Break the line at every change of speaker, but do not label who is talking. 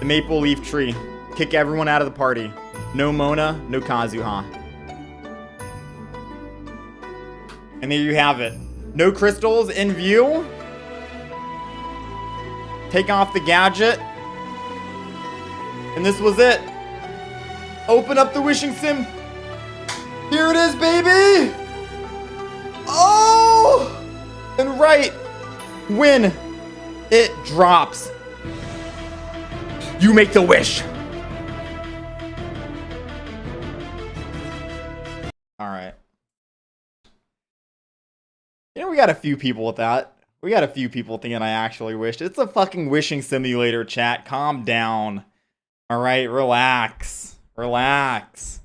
The maple leaf tree. Kick everyone out of the party. No Mona, no Kazuha. And there you have it. No crystals in view. Take off the gadget. And this was it. Open up the wishing sim. Here it is, baby! Oh! And right when it drops, you make the wish. All right. You know, we got a few people with that. We got a few people thinking I actually wished. It's a fucking wishing simulator, chat. Calm down. All right, relax. Relax.